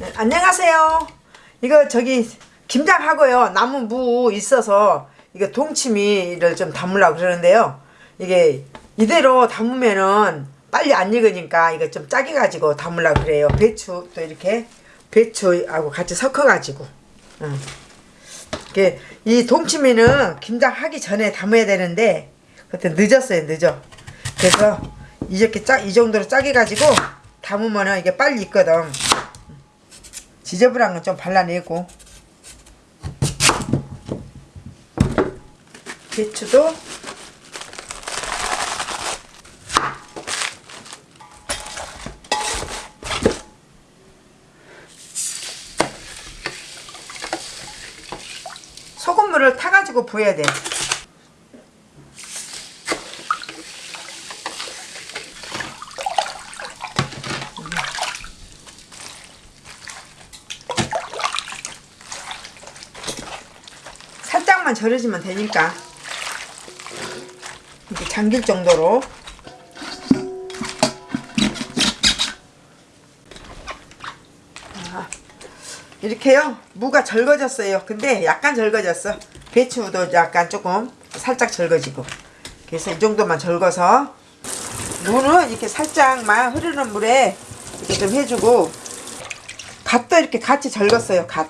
네, 안녕하세요. 이거 저기 김장하고요. 나무 무 있어서 이거 동치미를 좀 담으려고 그러는데요. 이게 이대로 담으면은 빨리 안 익으니까 이거 좀 짜게 가지고 담으려고 그래요. 배추 또 이렇게 배추하고 같이 섞어 가지고. 응. 이게 이 동치미는 김장하기 전에 담아야 되는데 그때 늦었어요. 늦어. 그래서 이렇게 짜, 이 정도로 짜게 가지고 담으면은 이게 빨리 익거든. 지저분한 건 좀 발라내고 배추도 소금물을 타가지고 부어야 돼. 살짝만 절여지면 되니까. 이렇게 잠길 정도로. 아, 이렇게요? 무가 절거졌어요. 근데 약간 절거졌어. 배추도 약간 조금 살짝 절거지고. 그래서 이 정도만 절거서 무는 이렇게 살짝만 흐르는 물에 이렇게 좀 해주고 갓도 이렇게 같이 절궜어요 갓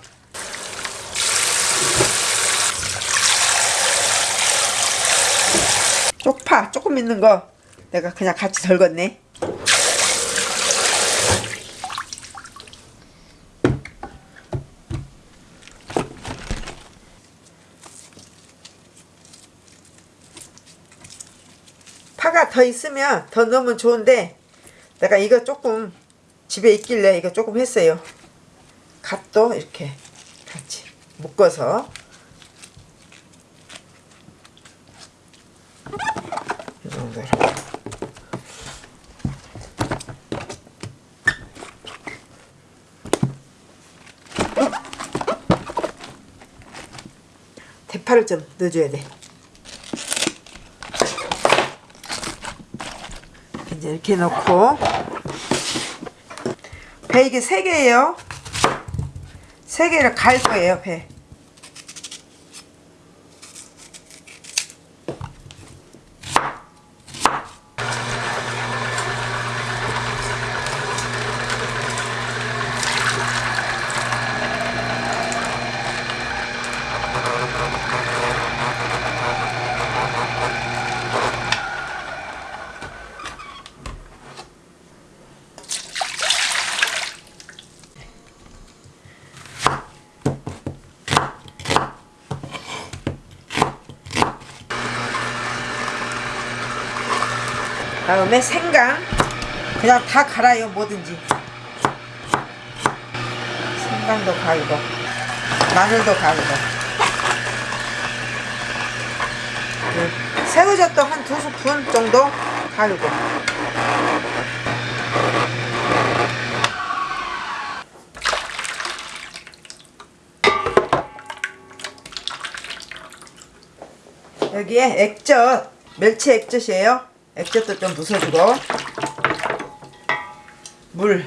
쪽파 조금 있는 거 내가 그냥 같이 덜궜네. 파가 더 있으면 더 넣으면 좋은데 내가 이거 조금 집에 있길래 이거 조금 했어요. 갓도 이렇게 같이 묶어서 이 정도로 대파를 좀 넣어줘야 돼. 이제 이렇게 넣고. 배 이게 세 개예요. 세 개를 갈 거예요 배 다음에 생강. 그냥 다 갈아요 뭐든지. 생강도 갈고 마늘도 갈고. 그 새우젓도 한 두 스푼 정도 갈고. 여기에 액젓 멸치 액젓이에요 액젓도 좀 부숴주고. 물.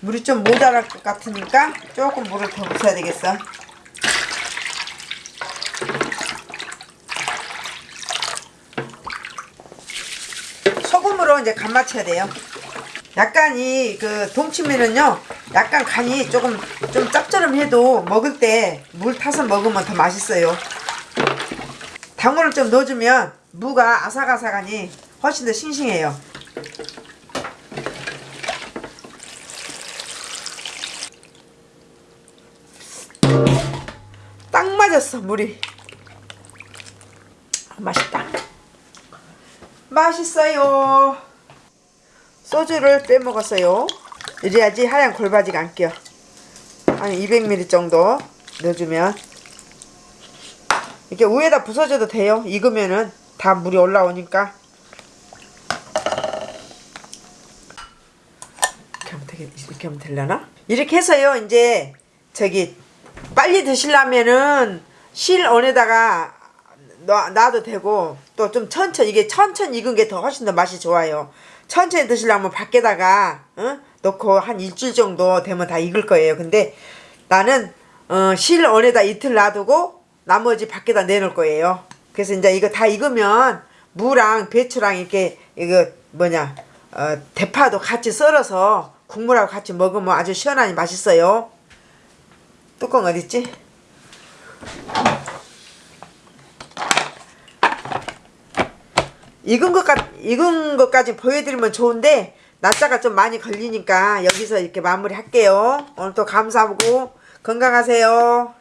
물이 좀 모자랄 것 같으니까 조금 물을 더 부숴야 되겠어. 소금으로 이제 간 맞춰야 돼요. 약간 이 그 동치미는요 약간 간이 조금 좀 짭조름해도 먹을 때 물 타서 먹으면 더 맛있어요. 당근을 좀 넣어주면 무가 아삭아삭하니 훨씬 더 싱싱해요. 딱 맞았어 물이. 맛있다. 맛있어요. 소주를 빼먹었어요 이래야지 하얀 골바지가 안 껴. 한 200ml 정도 넣어주면 이렇게 위에다 부숴줘도 돼요. 익으면은 다 물이 올라오니까 이렇게 하면 되겠 이렇게 하면 되려나? 이렇게 해서요. 이제 저기 빨리 드시려면은 실 안에다가 놔, 놔도 되고 또 좀 천천히 이게 천천히 익은 게 더 훨씬 더 맛이 좋아요. 천천히 드시려면 밖에다가 어? 놓고 한 일주일 정도 되면 다 익을 거예요. 근데 나는 어, 실온에다 이틀 놔두고 나머지 밖에다 내놓을 거예요. 그래서 이제 이거 다 익으면 무랑 배추랑 이렇게 이거 뭐냐 어, 대파도 같이 썰어서 국물하고 같이 먹으면 아주 시원하니 맛있어요. 뚜껑 어딨지? 익은 것까 익은 것까지 보여드리면 좋은데 낮자가 좀 많이 걸리니까 여기서 이렇게 마무리 할게요. 오늘 또 감사하고 건강하세요.